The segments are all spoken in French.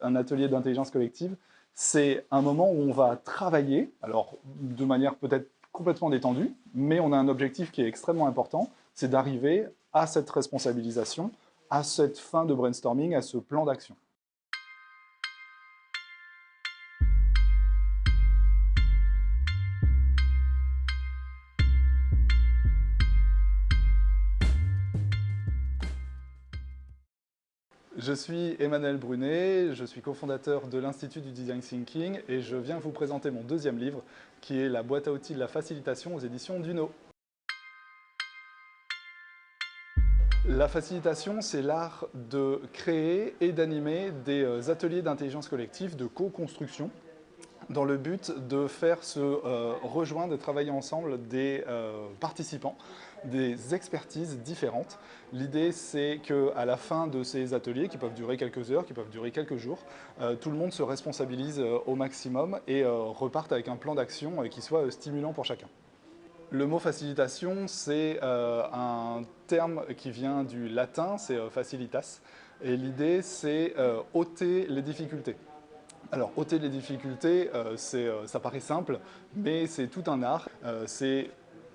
Un atelier d'intelligence collective, c'est un moment où on va travailler, alors de manière peut-être complètement détendue, mais on a un objectif qui est extrêmement important, c'est d'arriver à cette responsabilisation, à cette fin de brainstorming, à ce plan d'action. Je suis Emmanuel Brunet, je suis cofondateur de l'Institut du Design Thinking et je viens vous présenter mon deuxième livre qui est La boîte à outils de la facilitation aux éditions Duno. La facilitation, c'est l'art de créer et d'animer des euh, ateliers d'intelligence collective, de co-construction, dans le but de faire se euh, rejoindre et travailler ensemble des euh, participants, des expertises différentes. L'idée, c'est qu'à la fin de ces ateliers, qui peuvent durer quelques heures, qui peuvent durer quelques jours, euh, tout le monde se responsabilise au maximum et reparte avec un plan d'action qui soit stimulant pour chacun. Le mot facilitation, c'est un terme qui vient du latin, c'est facilitas, et l'idée, c'est ôter les difficultés. Alors, ôter les difficultés, euh, euh, ça paraît simple, mais c'est tout un art. Euh, c'est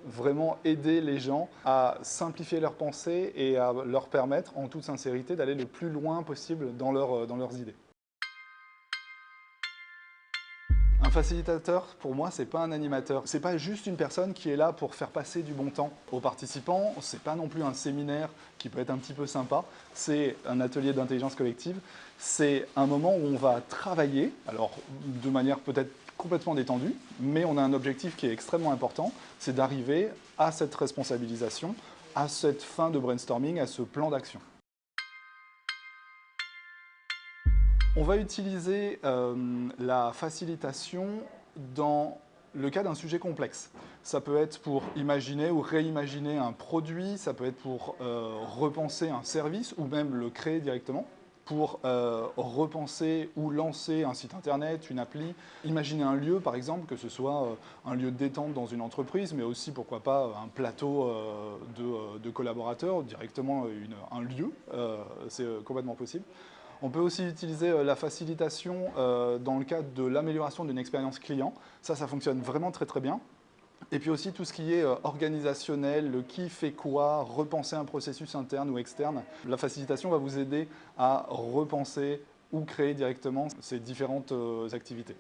vraiment aider les gens à simplifier leurs pensées et à leur permettre, en toute sincérité, d'aller le plus loin possible dans leurs idées. Un facilitateur, pour moi, c'est pas un animateur. C'est pas juste une personne qui est là pour faire passer du bon temps aux participants. C'est pas non plus un séminaire qui peut être un petit peu sympa. C'est un atelier d'intelligence collective. C'est un moment où on va travailler, alors de manière peut-être complètement détendue, mais on a un objectif qui est extrêmement important, c'est d'arriver à cette responsabilisation, à cette fin de brainstorming, à ce plan d'action. On va utiliser euh, la facilitation dans le cas d'un sujet complexe. Ça peut être pour imaginer ou réimaginer un produit, ça peut être pour euh, repenser un service ou même le créer directement pour euh, repenser ou lancer un site internet, une appli, imaginer un lieu par exemple, que ce soit un lieu de détente dans une entreprise, mais aussi pourquoi pas un plateau de, collaborateurs, directement un lieu, c'est complètement possible. On peut aussi utiliser euh, la facilitation euh, dans le cadre de l'amélioration d'une expérience client. Ça, ça fonctionne vraiment très très bien. Et puis aussi tout ce qui est euh, organisationnel, le qui fait quoi, repenser un processus interne ou externe. La facilitation va vous aider à repenser ou créer directement ces différentes activités.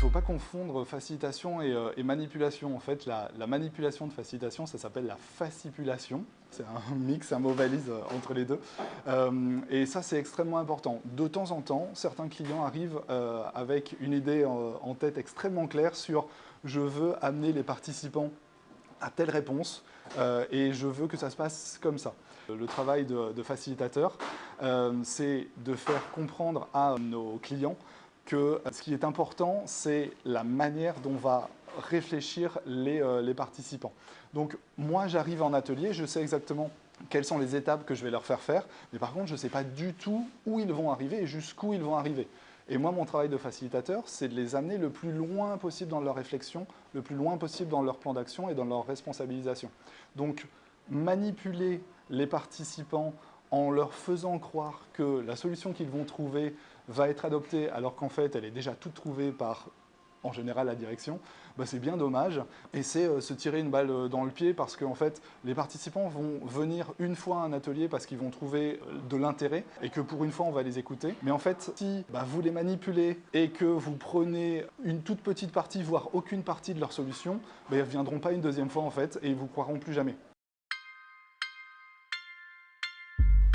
Ne faut pas confondre facilitation euh, et, manipulation. En fait, la, manipulation de facilitation, ça s'appelle la fascipulation. C'est un mix, un mot valise euh, entre les deux. Euh, et ça, c'est extrêmement important. De temps en temps, certains clients arrivent avec une idée en, tête extrêmement claire sur « je veux amener les participants à telle réponse et je veux que ça se passe comme ça ». Le travail de facilitateur, c'est de faire comprendre à nos clients que ce qui est important, c'est la manière dont va réfléchir euh, les, participants. Donc moi, j'arrive en atelier, je sais exactement quelles sont les étapes que je vais leur faire faire, mais par contre, je ne sais pas du tout où ils vont arriver et jusqu'où ils vont arriver. Et moi, mon travail de facilitateur, c'est de les amener le plus loin possible dans leur réflexion, le plus loin possible dans leur plan d'action et dans leur responsabilisation. Donc, manipuler les participants en leur faisant croire que la solution qu'ils vont trouver va être adoptée alors qu'en fait elle est déjà toute trouvée par en général la direction, bah, c'est bien dommage et c'est euh, se tirer une balle euh, dans le pied parce qu'en fait les participants vont venir une fois à un atelier parce qu'ils vont trouver euh, de l'intérêt et que pour une fois on va les écouter. Mais en fait si bah, vous les manipulez et que vous prenez une toute petite partie voire aucune partie de leur solution, bah, ils ne reviendront pas une deuxième fois en fait et ils vous croiront plus jamais.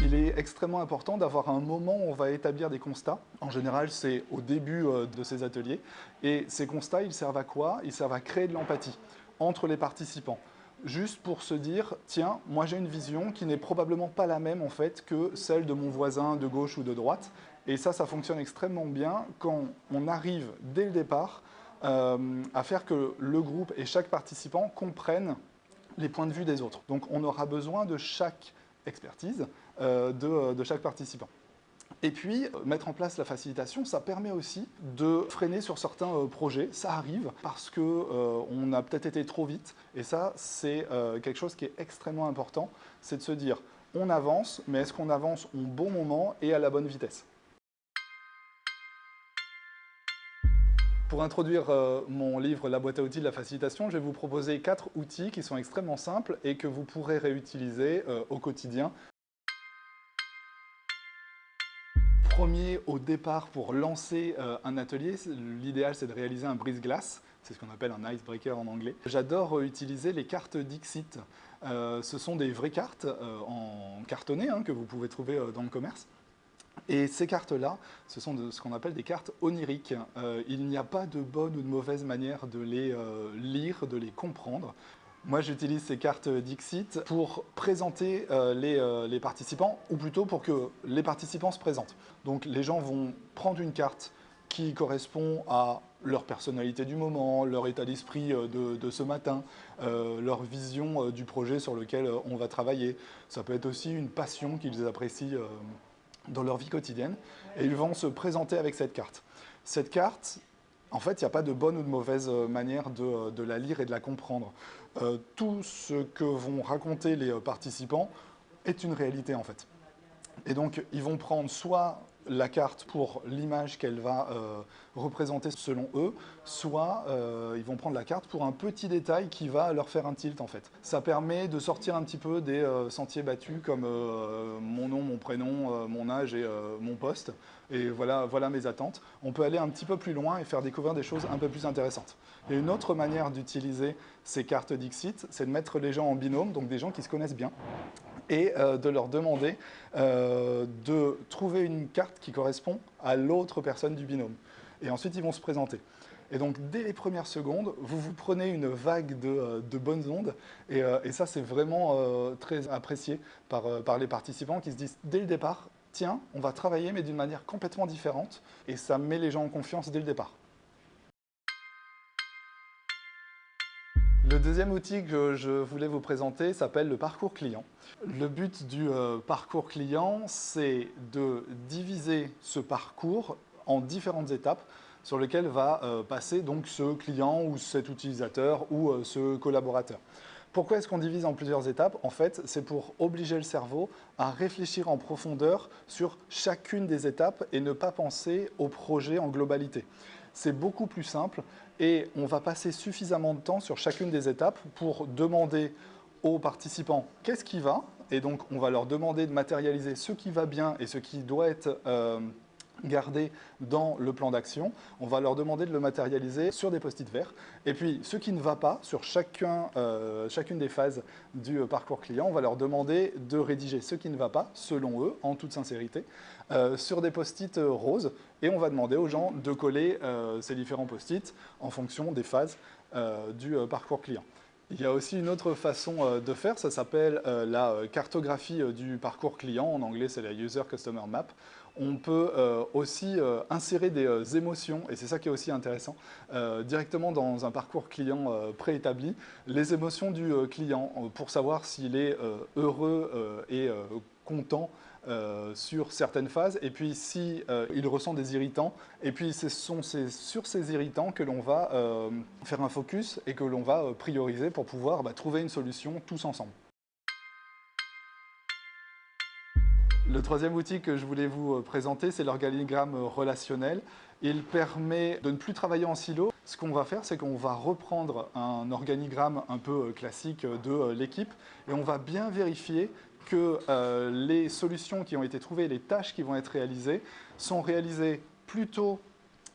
Il est extrêmement important d'avoir un moment où on va établir des constats. En général, c'est au début euh, de ces ateliers. Et ces constats, ils servent à quoi? Ils servent à créer de l'empathie entre les participants. Juste pour se dire, tiens, moi j'ai une vision qui n'est probablement pas la même en fait que celle de mon voisin de gauche ou de droite. Et ça, ça fonctionne extrêmement bien quand on arrive dès le départ euh, à faire que le groupe et chaque participant comprennent les points de vue des autres. Donc on aura besoin de chaque expertise euh, de, chaque participant. Et puis, mettre en place la facilitation, ça permet aussi de freiner sur certains euh, projets. Ça arrive parce qu'on euh, a peut-être été trop vite. Et ça, c'est quelque chose qui est extrêmement important. C'est de se dire, on avance, mais est-ce qu'on avance au bon moment et à la bonne vitesse? Pour introduire euh, mon livre La boîte à outils de la facilitation, je vais vous proposer quatre outils qui sont extrêmement simples et que vous pourrez réutiliser euh, au quotidien. Premier au départ pour lancer euh, un atelier, l'idéal c'est de réaliser un brise-glace, c'est ce qu'on appelle un icebreaker en anglais. J'adore utiliser les cartes Dixit. ce sont des vraies cartes en cartonné hein, que vous pouvez trouver dans le commerce. Et ces cartes-là, ce sont ce qu'on appelle des cartes oniriques. Euh, il n'y a pas de bonne ou de mauvaise manière de les euh, lire, de les comprendre. Moi, j'utilise ces cartes Dixit pour présenter euh, les, les, participants, ou plutôt pour que les participants se présentent. Donc, les gens vont prendre une carte qui correspond à leur personnalité du moment, leur état d'esprit de, de, ce matin, leur vision du projet sur lequel on va travailler. Ça peut être aussi une passion qu'ils apprécient dans leur vie quotidienne et ils vont se présenter avec cette carte. Cette carte, en fait, il n'y a pas de bonne ou de mauvaise euh, manière de, de la lire et de la comprendre. Euh, tout ce que vont raconter les euh, participants est une réalité en fait. Et donc, ils vont prendre soit la carte pour l'image qu'elle va euh, représenter selon eux, soit euh, ils vont prendre la carte pour un petit détail qui va leur faire un tilt en fait. Ça permet de sortir un petit peu des euh, sentiers battus comme mon nom, mon prénom, mon âge et mon poste. Et voilà, voilà mes attentes. On peut aller un petit peu plus loin et faire découvrir des choses un peu plus intéressantes. Et une autre manière d'utiliser ces cartes Dixit, c'est de mettre les gens en binôme, donc des gens qui se connaissent bien, et euh, de leur demander euh, de trouver une carte qui correspond à l'autre personne du binôme. Et ensuite, ils vont se présenter. Et donc, dès les premières secondes, vous vous prenez une vague de, euh, bonnes ondes. Et, ça, c'est vraiment très apprécié par, par les participants qui se disent, dès le départ, tiens, on va travailler, mais d'une manière complètement différente. Et ça met les gens en confiance dès le départ. Deuxième outil que je voulais vous présenter s'appelle le parcours client. Le but du euh, parcours client, c'est de diviser ce parcours en différentes étapes sur lesquelles va euh, passer donc ce client ou cet utilisateur ou euh, ce collaborateur. Pourquoi est-ce qu'on divise en plusieurs étapes? En fait, c'est pour obliger le cerveau à réfléchir en profondeur sur chacune des étapes et ne pas penser au projet en globalité. C'est beaucoup plus simple et on va passer suffisamment de temps sur chacune des étapes pour demander aux participants qu'est-ce qui va. Et donc on va leur demander de matérialiser ce qui va bien et ce qui doit être euh, gardé dans le plan d'action. On va leur demander de le matérialiser sur des post-it verts. Et puis, ce qui ne va pas sur chacun, euh, chacune des phases du euh, parcours client, on va leur demander de rédiger ce qui ne va pas, selon eux, en toute sincérité, euh, sur des post-it roses. Et on va demander aux gens de coller ces différents post-it en fonction des phases du parcours client. Il y a aussi une autre façon de faire, ça s'appelle la cartographie du parcours client, en anglais c'est la User Customer Map on peut euh, aussi euh, insérer des euh, émotions, et c'est ça qui est aussi intéressant, directement dans un parcours client préétabli, les émotions du client, pour savoir s'il est heureux et content sur certaines phases, et puis si il ressent des irritants, et puis ce sont sur ces irritants que l'on va faire un focus et que l'on va prioriser pour pouvoir bah, trouver une solution tous ensemble. Le troisième outil que je voulais vous euh, présenter, c'est l'organigramme relationnel. Il permet de ne plus travailler en silo. Ce qu'on va faire, c'est qu'on va reprendre un organigramme un peu euh, classique de euh, l'équipe et on va bien vérifier que les solutions qui ont été trouvées, les tâches qui vont être réalisées, sont réalisées plutôt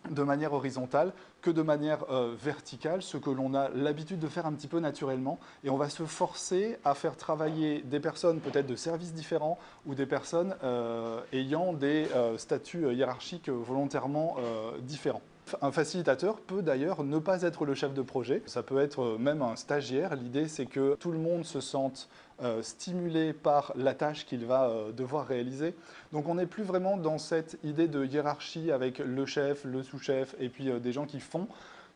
de manière horizontale que de manière euh, verticale, ce que l'on a l'habitude de faire un petit peu naturellement. Et on va se forcer à faire travailler des personnes peut-être de services différents ou des personnes euh, ayant des euh, statuts hiérarchiques volontairement différents. Un facilitateur peut d'ailleurs ne pas être le chef de projet, ça peut être même un stagiaire. L'idée c'est que tout le monde se sente euh, stimulé par la tâche qu'il va euh, devoir réaliser. Donc on n'est plus vraiment dans cette idée de hiérarchie avec le chef, le sous-chef et puis euh, des gens qui font.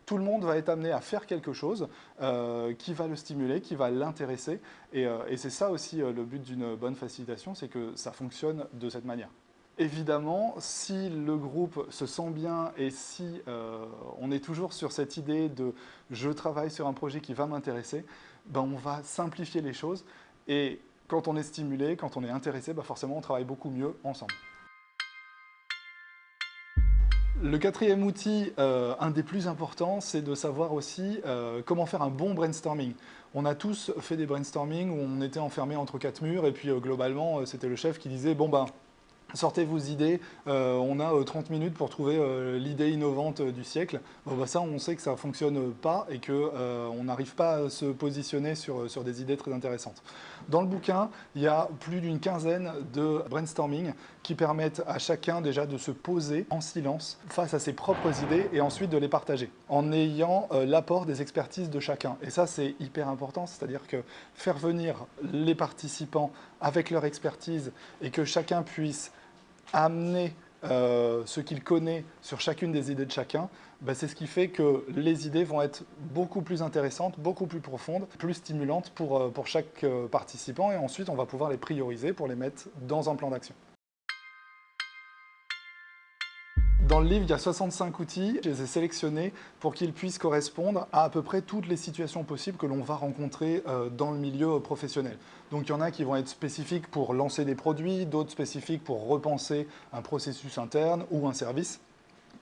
Tout le monde va être amené à faire quelque chose qui va le stimuler, qui va l'intéresser. Et c'est ça aussi le but d'une bonne facilitation, c'est que ça fonctionne de cette manière. Évidemment, si le groupe se sent bien et si euh, on est toujours sur cette idée de « je travaille sur un projet qui va m'intéresser ben », on va simplifier les choses. Et quand on est stimulé, quand on est intéressé, bah forcément on travaille beaucoup mieux ensemble. Le quatrième outil, euh, un des plus importants, c'est de savoir aussi euh, comment faire un bon brainstorming. On a tous fait des brainstorming où on était enfermé entre quatre murs et puis globalement, c'était le chef qui disait « bon ben, sortez vos idées, euh, on a 30 euh, minutes pour trouver euh, l'idée innovante du siècle. Bon, bah, ça, on sait que ça ne fonctionne pas et qu'on n'arrive pas à se positionner sur, sur des idées très intéressantes. Dans le bouquin, il y a plus d'une quinzaine de brainstorming qui permettent à chacun déjà de se poser en silence face à ses propres idées et ensuite de les partager en ayant l'apport des expertises de chacun. Et ça, c'est hyper important, c'est-à-dire que faire venir les participants avec leur expertise et que chacun puisse amener euh, ce qu'il connaît sur chacune des idées de chacun, bah, c'est ce qui fait que les idées vont être beaucoup plus intéressantes, beaucoup plus profondes, plus stimulantes pour, euh, pour chaque euh, participant et ensuite on va pouvoir les prioriser pour les mettre dans un plan d'action. Dans le livre, il y a 65 outils. Je les ai sélectionnés pour qu'ils puissent correspondre à à peu près toutes les situations possibles que l'on va rencontrer euh, dans le milieu professionnel. Donc il y en a qui vont être spécifiques pour lancer des produits, d'autres spécifiques pour repenser un processus interne ou un service.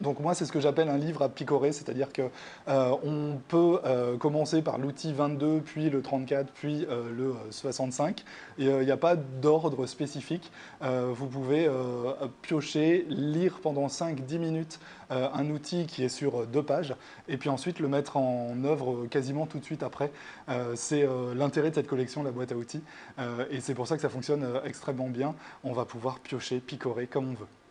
Donc moi, c'est ce que j'appelle un livre à picorer, c'est-à-dire qu'on euh, peut euh, commencer par l'outil 22, puis le 34, puis euh, le 65. Et il n'y a pas d'ordre spécifique. vous pouvez piocher, lire pendant 5-10 minutes un outil qui est sur deux pages, et puis ensuite le mettre en œuvre quasiment tout de suite après. c'est l'intérêt de cette collection, la boîte à outils, et c'est pour ça que ça fonctionne extrêmement bien. On va pouvoir piocher, picorer comme on veut.